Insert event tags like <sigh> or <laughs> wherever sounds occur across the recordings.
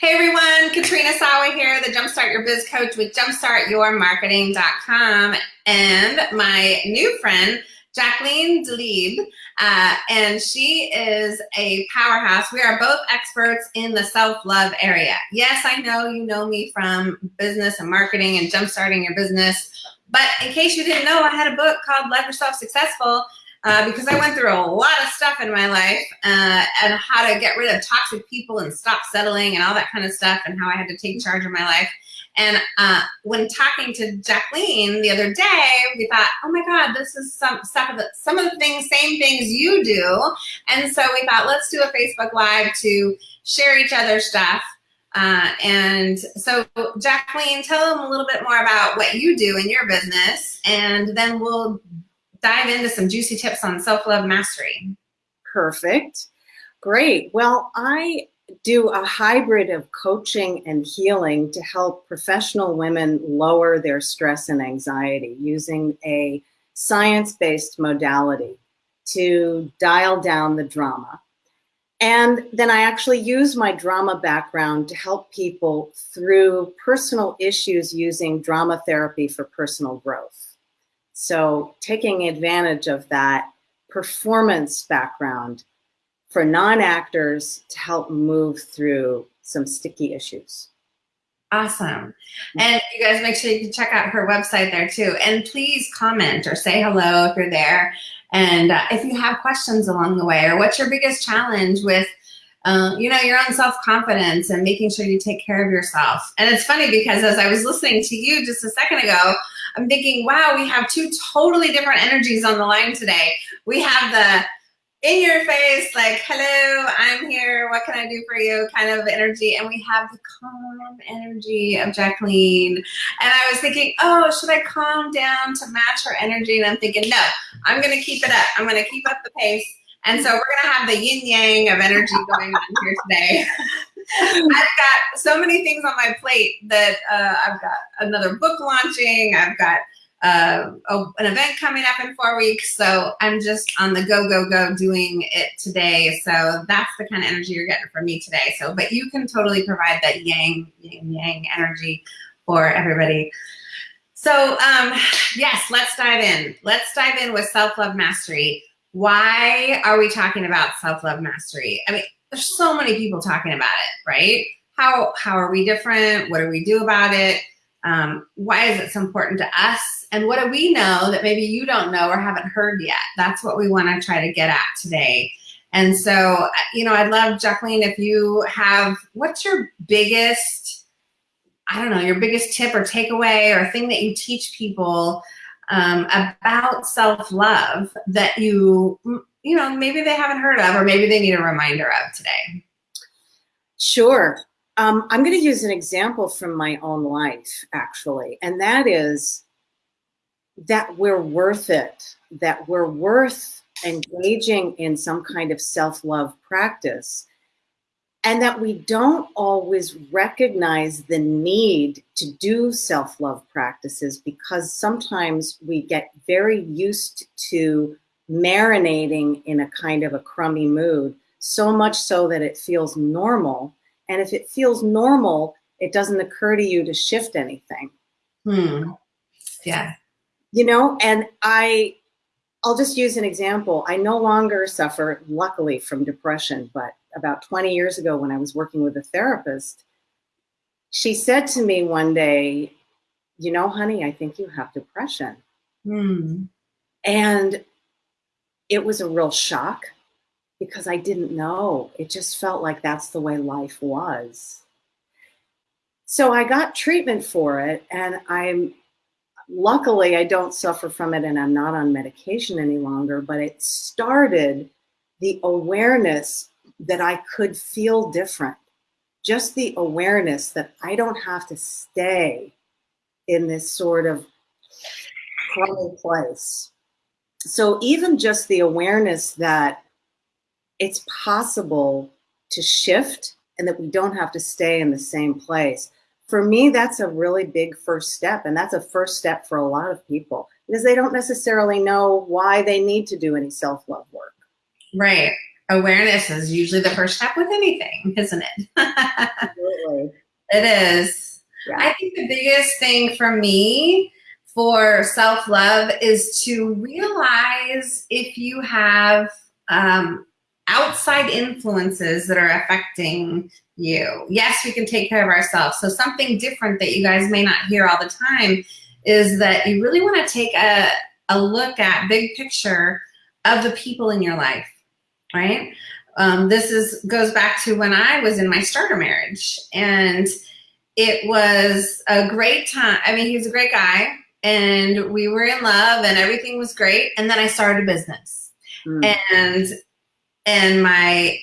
Hey everyone, Katrina Sawa here, the Jumpstart Your Biz Coach with jumpstartyourmarketing.com and my new friend, Jacqueline Delib, uh, and she is a powerhouse. We are both experts in the self-love area. Yes, I know you know me from business and marketing and jumpstarting your business, but in case you didn't know, I had a book called Love Yourself Successful uh, because I went through a lot of stuff in my life uh, and how to get rid of toxic people and stop settling and all that kind of stuff and how I had to take charge of my life. And uh, when talking to Jacqueline the other day, we thought, oh my God, this is some stuff of the, some of the things, same things you do. And so we thought, let's do a Facebook Live to share each other's stuff. Uh, and so Jacqueline, tell them a little bit more about what you do in your business, and then we'll dive into some juicy tips on self-love mastery. Perfect. Great. Well, I do a hybrid of coaching and healing to help professional women lower their stress and anxiety using a science-based modality to dial down the drama. And then I actually use my drama background to help people through personal issues using drama therapy for personal growth. So taking advantage of that performance background for non-actors to help move through some sticky issues. Awesome. And you guys make sure you can check out her website there too. And please comment or say hello if you're there. And uh, if you have questions along the way or what's your biggest challenge with uh, you know, your own self-confidence and making sure you take care of yourself. And it's funny because as I was listening to you just a second ago, I'm thinking, wow, we have two totally different energies on the line today. We have the in your face, like, hello, I'm here, what can I do for you kind of energy. And we have the calm energy of Jacqueline. And I was thinking, oh, should I calm down to match her energy? And I'm thinking, no, I'm gonna keep it up. I'm gonna keep up the pace. And so we're gonna have the yin yang of energy going on here today. <laughs> <laughs> I've got so many things on my plate that uh, I've got another book launching. I've got uh, a, an event coming up in four weeks. So I'm just on the go, go, go doing it today. So that's the kind of energy you're getting from me today. So, but you can totally provide that yang, yang, yang energy for everybody. So um, yes, let's dive in. Let's dive in with self-love mastery. Why are we talking about self-love mastery? I mean, there's so many people talking about it, right? How, how are we different? What do we do about it? Um, why is it so important to us? And what do we know that maybe you don't know or haven't heard yet? That's what we want to try to get at today. And so, you know, I'd love, Jacqueline, if you have, what's your biggest, I don't know, your biggest tip or takeaway or thing that you teach people um, about self-love that you you know, maybe they haven't heard of or maybe they need a reminder of today? Sure. Um, I'm going to use an example from my own life, actually, and that is that we're worth it, that we're worth engaging in some kind of self-love practice, and that we don't always recognize the need to do self-love practices because sometimes we get very used to marinating in a kind of a crummy mood, so much so that it feels normal. And if it feels normal, it doesn't occur to you to shift anything. Hmm. Yeah. You know, and I, I'll just use an example. I no longer suffer, luckily, from depression, but about 20 years ago when I was working with a therapist, she said to me one day, you know, honey, I think you have depression. Hmm. And it was a real shock because I didn't know. It just felt like that's the way life was. So I got treatment for it and I'm, luckily I don't suffer from it and I'm not on medication any longer, but it started the awareness that I could feel different. Just the awareness that I don't have to stay in this sort of place so even just the awareness that it's possible to shift and that we don't have to stay in the same place. For me, that's a really big first step. And that's a first step for a lot of people because they don't necessarily know why they need to do any self-love work. Right. Awareness is usually the first step with anything, isn't it? <laughs> Totally. It is. Yeah. I think the biggest thing for me for self love is to realize if you have um, outside influences that are affecting you. Yes, we can take care of ourselves. So, something different that you guys may not hear all the time is that you really want to take a, a look at big picture of the people in your life, right? Um, this is goes back to when I was in my starter marriage, and it was a great time. I mean, he was a great guy, and we were in love, and everything was great. And then I started a business, Mm. and and my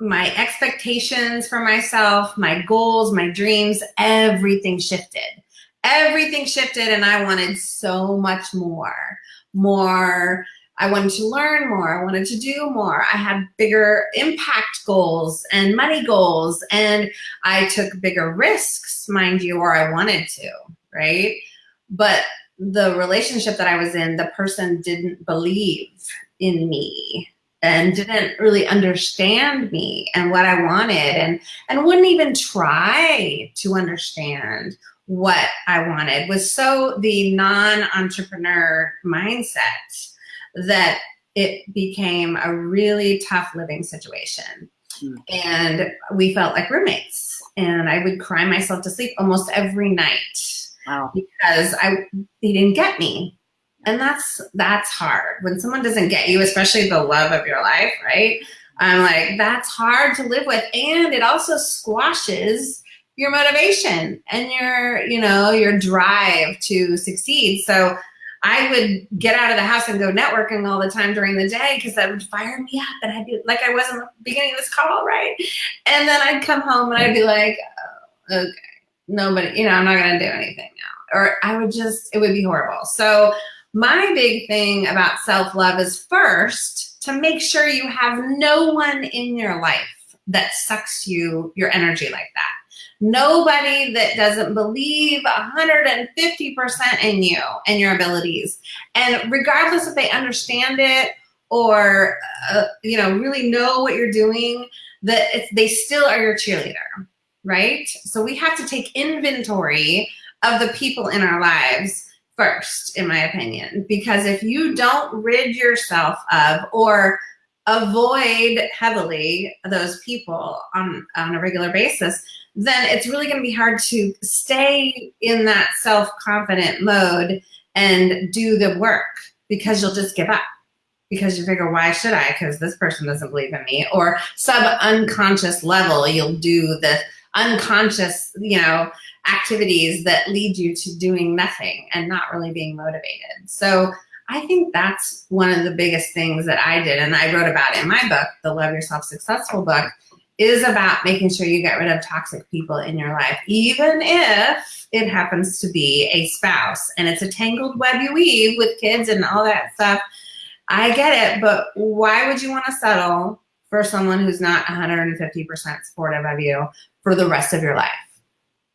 my expectations for myself, my goals, my dreams, everything shifted. Everything shifted, and I wanted so much more. More. I wanted to learn more. I wanted to do more. I had bigger impact goals and money goals, and I took bigger risks, mind you, or I wanted to, right? But the relationship that I was in, the person didn't believe in me and didn't really understand me and what I wanted and and wouldn't even try to understand what I wanted was so the non-entrepreneur mindset that it became a really tough living situation. Hmm. And we felt like roommates and I would cry myself to sleep almost every night Wow. because I they didn't get me. And that's that's hard. When someone doesn't get you, especially the love of your life, right? I'm like, that's hard to live with. And it also squashes your motivation and your, you know, your drive to succeed. So I would get out of the house and go networking all the time during the day because that would fire me up. And I'd be like I was in the beginning of this call, right? And then I'd come home and I'd be like, oh, okay, nobody, you know, I'm not going to do anything now. Or I would just, it would be horrible. So my big thing about self love is first to make sure you have no one in your life that sucks you your energy like that. Nobody that doesn't believe 150% in you and your abilities. And regardless if they understand it or, uh, you know, really know what you're doing, that they still are your cheerleader, right? So we have to take inventory of the people in our lives first, in my opinion, because if you don't rid yourself of or avoid heavily those people on, on a regular basis, then it's really going to be hard to stay in that self confident mode and do the work because you'll just give up because you figure, why should I? Because this person doesn't believe in me. Or sub unconscious level, you'll do the unconscious, you know, activities that lead you to doing nothing and not really being motivated. So I think that's one of the biggest things that I did, and I wrote about in my book, the Love Yourself Successful book, is about making sure you get rid of toxic people in your life, even if it happens to be a spouse and it's a tangled web you weave with kids and all that stuff. I get it, but why would you want to settle for someone who's not 150% supportive of you for the rest of your life?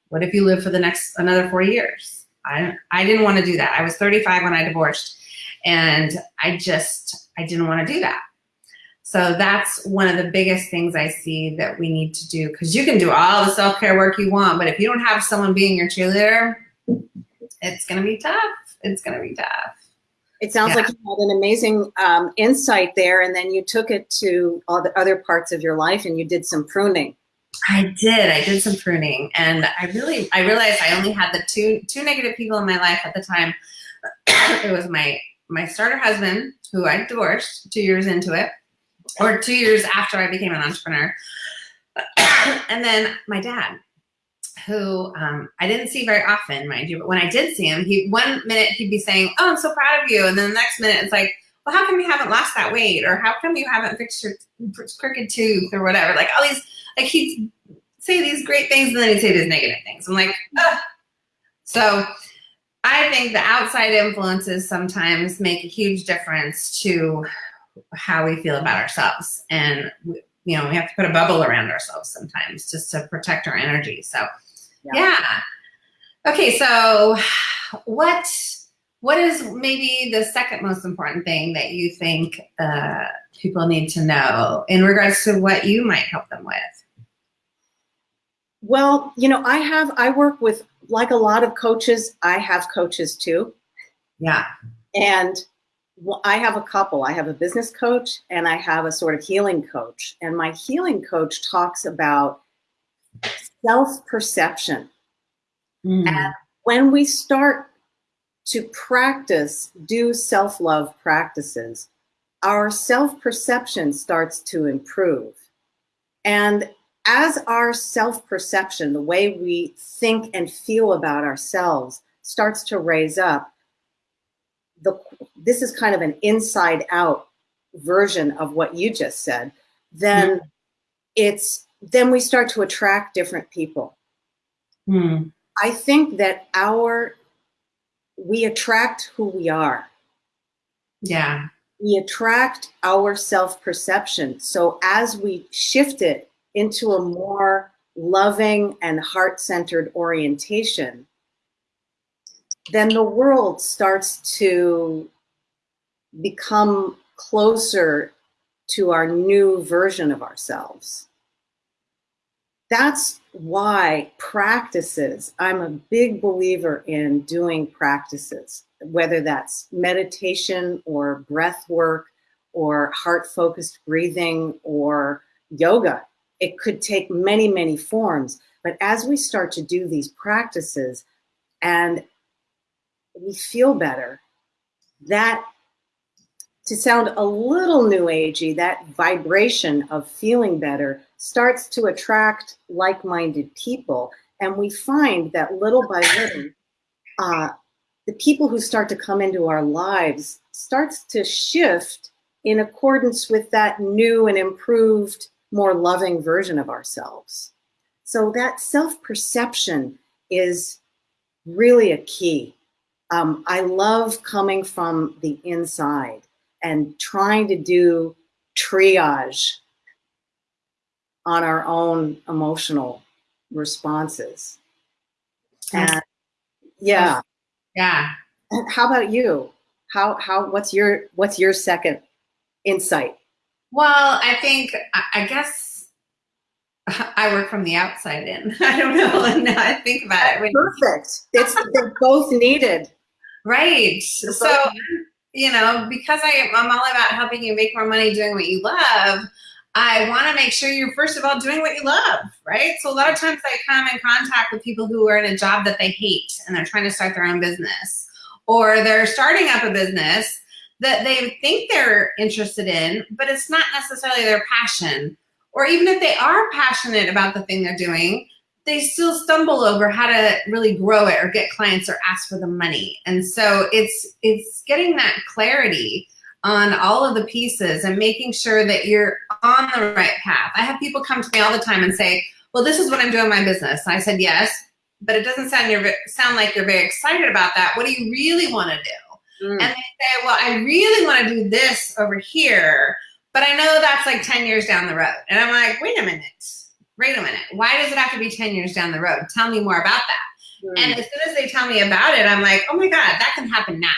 What if you live for the next another four years? I I didn't want to do that. I was 35 when I divorced, and I just I didn't want to do that. So that's one of the biggest things I see that we need to do because you can do all the self care work you want, but if you don't have someone being your cheerleader, it's gonna be tough. It's gonna be tough. It sounds Yeah. like you had an amazing um, insight there, and then you took it to all the other parts of your life and you did some pruning. I did. I did some pruning, and I really, I realized I only had the two two negative people in my life at the time. <coughs> it was my my starter husband, who I divorced two years into it, or two years after I became an entrepreneur, <coughs> and then my dad, who um, I didn't see very often, mind you. But when I did see him, he one minute he'd be saying, "Oh, I'm so proud of you," and then the next minute it's like, "Well, how come you haven't lost that weight?" or "How come you haven't fixed your crooked tooth?" or whatever. Like all these like he'd say these great things and then he'd say these negative things. I'm like, Ugh. so I think the outside influences sometimes make a huge difference to how we feel about ourselves. And, you know, we have to put a bubble around ourselves sometimes just to protect our energy. So, Yeah. yeah. Okay, so what what is maybe the second most important thing that you think uh, people need to know in regards to what you might help them with? Well, you know, I have, I work with, like a lot of coaches, I have coaches too. Yeah. And I have a couple. I have a business coach and I have a sort of healing coach. And my healing coach talks about self perception. Mm. And when we start to practice, do self love practices, our self perception starts to improve. And as our self perception, the way we think and feel about ourselves, starts to raise up, the, this is kind of an inside out version of what you just said, then mm. it's then we start to attract different people. Mm. I think that our we attract who we are. Yeah. We attract our self perception. So as we shift it into a more loving and heart centered orientation, then the world starts to become closer to our new version of ourselves. That's why practices, I'm a big believer in doing practices, whether that's meditation or breath work or heart focused breathing or yoga. It could take many, many forms. But as we start to do these practices and we feel better, that to sound a little new agey, that vibration of feeling better starts to attract like-minded people. And we find that little by little, uh, the people who start to come into our lives starts to shift in accordance with that new and improved, more loving version of ourselves. So that self-perception is really a key. Um, I love coming from the inside and trying to do triage on our own emotional responses. And yeah. Yeah. How about you? How how what's your what's your second insight? Well, I think I guess <laughs> I work from the outside in. <laughs> I don't know. <laughs> Now I think about it. Perfect. It's they're both needed. Right. so you know, because I, I'm all about helping you make more money doing what you love, I want to make sure you're first of all doing what you love, right? So a lot of times I come in contact with people who are in a job that they hate and they're trying to start their own business or they're starting up a business that they think they're interested in, but it's not necessarily their passion. Or even if they are passionate about the thing they're doing, they still stumble over how to really grow it or get clients or ask for the money. And so it's it's getting that clarity on all of the pieces and making sure that you're on the right path. I have people come to me all the time and say, well, this is what I'm doing in my business. And I said, yes, but it doesn't sound, you're, sound like you're very excited about that. What do you really want to do? Mm. And they say, well, I really want to do this over here, but I know that's like 10 years down the road. And I'm like, wait a minute wait a minute, why does it have to be 10 years down the road? Tell me more about that. Mm. And as soon as they tell me about it, I'm like, oh my God, that can happen now.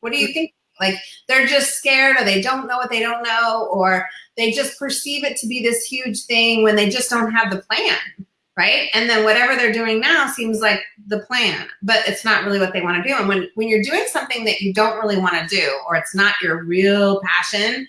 What do you think? Like they're just scared or they don't know what they don't know, or they just perceive it to be this huge thing when they just don't have the plan, right? And then whatever they're doing now seems like the plan, but it's not really what they want to do. And when, when you're doing something that you don't really want to do, or it's not your real passion,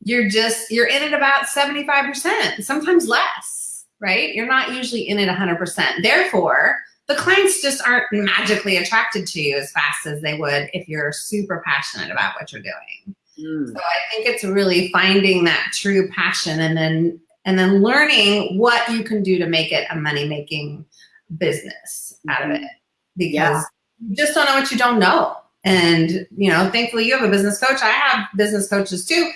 you're just, you're in it about 75%, sometimes less right? You're not usually in it 100%. Therefore, the clients just aren't magically attracted to you as fast as they would if you're super passionate about what you're doing. Mm. So I think it's really finding that true passion and then and then learning what you can do to make it a money making business out of mm-hmm. it because yeah. you just don't know what you don't know. And you know, thankfully you have a business coach. I have business coaches too,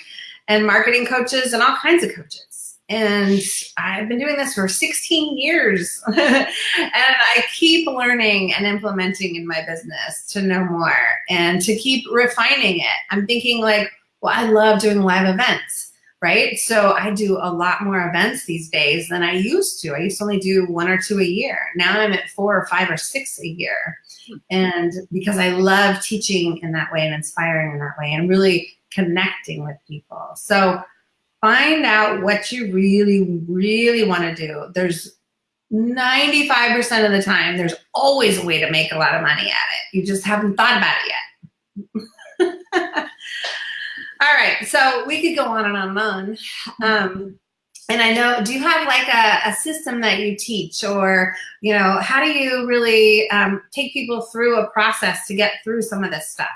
and marketing coaches and all kinds of coaches. And I've been doing this for 16 years. <laughs> and I keep learning and implementing in my business to know more and to keep refining it. I'm thinking like, well, I love doing live events, right? So I do a lot more events these days than I used to. I used to only do one or two a year. Now I'm at four or five or six a year. And because I love teaching in that way and inspiring in that way and really connecting with people. So find out what you really, really want to do. There's 95% of the time, there's always a way to make a lot of money at it. You just haven't thought about it yet. <laughs> All right, so we could go on and on and on. Um, and I know, do you have like a, a, system that you teach or, you know, how do you really um, take people through a process to get through some of this stuff?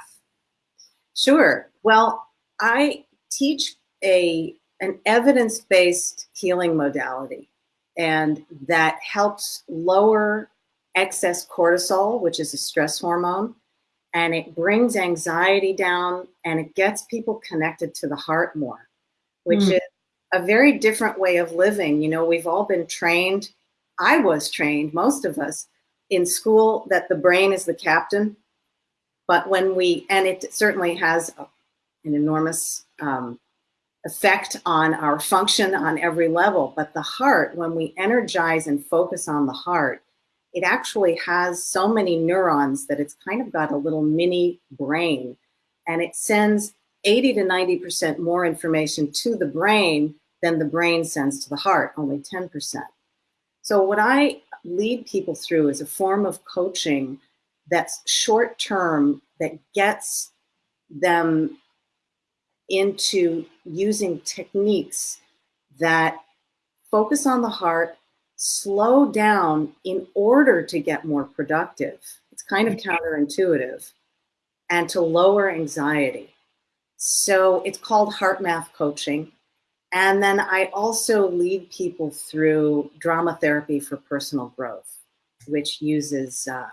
Sure. Well, I teach a an evidence-based healing modality and that helps lower excess cortisol, which is a stress hormone, and it brings anxiety down and it gets people connected to the heart more, which mm. is a very different way of living. You know, we've all been trained, I was trained, most of us, in school that the brain is the captain. But when we, and it certainly has a, an enormous um, effect on our function on every level. But the heart, when we energize and focus on the heart, it actually has so many neurons that it's kind of got a little mini brain and it sends 80 to 90% more information to the brain than the brain sends to the heart, only 10%. So what I lead people through is a form of coaching that's short term that gets them into using techniques that focus on the heart, slow down in order to get more productive. It's kind of counterintuitive and to lower anxiety. So it's called HeartMath coaching. And then I also lead people through drama therapy for personal growth, which uses uh,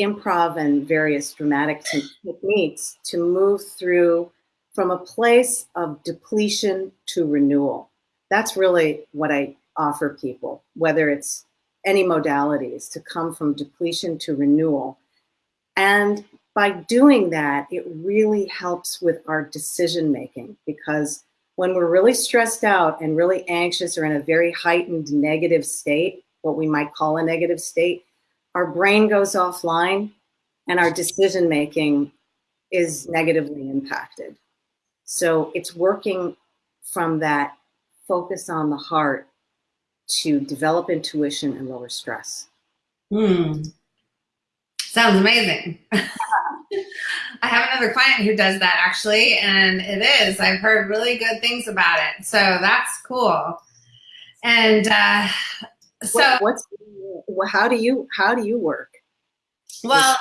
improv and various dramatic techniques to move through from a place of depletion to renewal. That's really what I offer people, whether it's any modalities, to come from depletion to renewal. And by doing that, it really helps with our decision making because when we're really stressed out and really anxious or in a very heightened negative state, what we might call a negative state, our brain goes offline and our decision making is negatively impacted. So it's working from that focus on the heart to develop intuition and lower stress. Hmm. Sounds amazing. <laughs> I have another client who does that actually, and it is. I've heard really good things about it. So that's cool. And uh, so, what, what's how do you how do you work? Well,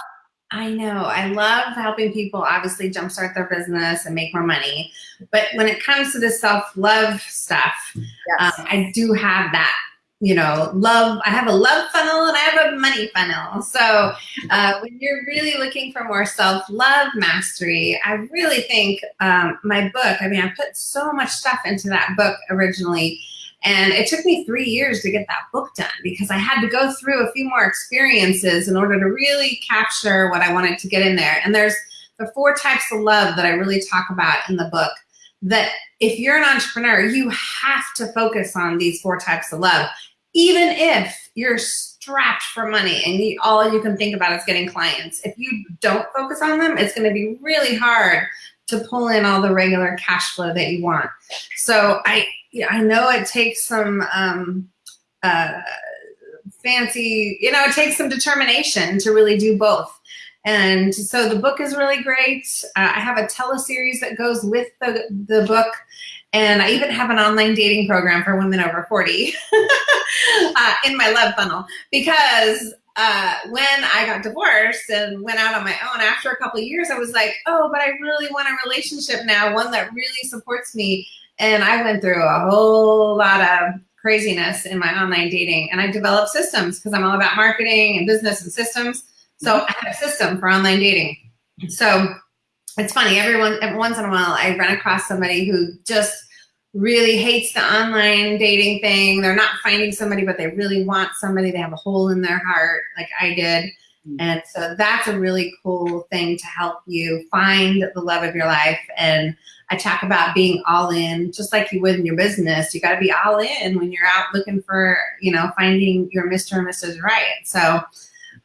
I know. I love helping people obviously jumpstart their business and make more money. But when it comes to the self-love stuff, yes. um, I do have that, you know, love. I have a love funnel and I have a money funnel. So uh, when you're really looking for more self-love mastery, I really think um, my book, I mean, I put so much stuff into that book originally and it took me three years to get that book done because I had to go through a few more experiences in order to really capture what I wanted to get in there. And there's the four types of love that I really talk about in the book that if you're an entrepreneur, you have to focus on these four types of love, even if you're strapped for money and you, all you can think about is getting clients. If you don't focus on them, it's going to be really hard to pull in all the regular cash flow that you want. So I, I know it takes some um, uh, fancy, you know, it takes some determination to really do both. And so the book is really great. Uh, I have a teleseries that goes with the, the book. And I even have an online dating program for women over 40 <laughs> uh, in my love funnel because uh, when I got divorced and went out on my own, after a couple years, I was like, oh, but I really want a relationship now, one that really supports me. And I went through a whole lot of craziness in my online dating. And I developed systems because I'm all about marketing and business and systems. So mm-hmm. I had a system for online dating. So it's funny, everyone, every once in a while, I run across somebody who just really hates the online dating thing. They're not finding somebody, but they really want somebody. They have a hole in their heart, like I did. Mm. And so that's a really cool thing to help you find the love of your life. And I talk about being all in, just like you would in your business. You got to be all in when you're out looking for, you know, finding your Mr. and Mrs. Right. So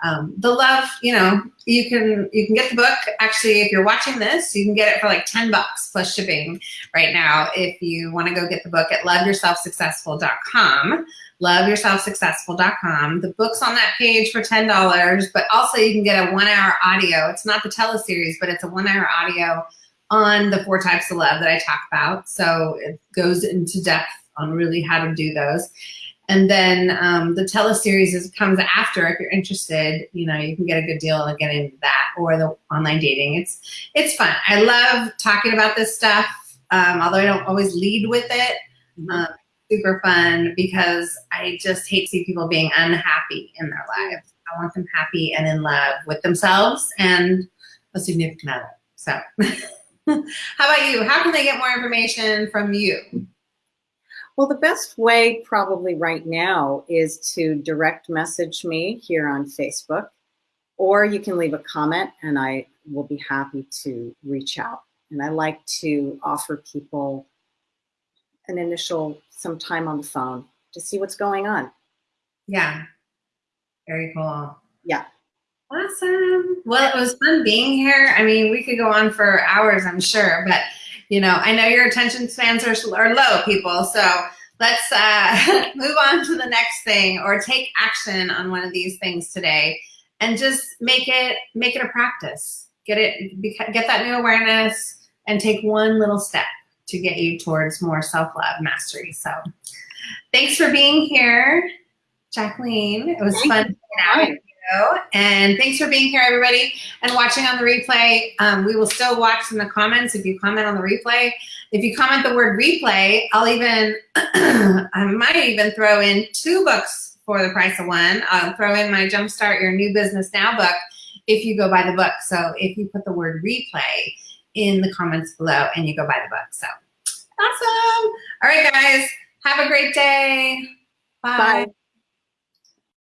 um, the love, you know, you can you can get the book. Actually, if you're watching this, you can get it for like 10 bucks plus shipping right now. If you want to go get the book at loveyourselfsuccessful.com, loveyourselfsuccessful.com. The book's on that page for $10, but also you can get a one hour audio. It's not the teleseries, but it's a one hour audio on the four types of love that I talk about. So it goes into depth on really how to do those. And then um, the teleseries is, comes after. If you're interested, you know, you can get a good deal and get into that or the online dating. It's it's fun. I love talking about this stuff, um, although I don't always lead with it. Mm-hmm. Um, super fun because I just hate seeing people being unhappy in their lives. I want them happy and in love with themselves and a significant other. So, <laughs> how about you? How can they get more information from you? Well, the best way probably right now is to direct message me here on Facebook, or you can leave a comment and I will be happy to reach out. And I like to offer people an initial some time on the phone to see what's going on. Yeah. Very cool. Yeah. Awesome. Well, it was fun being here. I mean, we could go on for hours, I'm sure, but you know, I know your attention spans are, are low, people. So let's uh, <laughs> move on to the next thing or take action on one of these things today and just make it make it a practice. Get it, get that new awareness and take one little step to get you towards more self-love mastery. So thanks for being here, Jacqueline. It was Thank fun you. And thanks for being here, everybody, and watching on the replay. Um, we will still watch in the comments if you comment on the replay. If you comment the word replay, I'll even, <clears throat> I might even throw in two books for the price of one. I'll throw in my Jumpstart Your New Business Now book if you go buy the book. So if you put the word replay in the comments below and you go buy the book. So awesome. All right, guys, have a great day. Bye. Bye.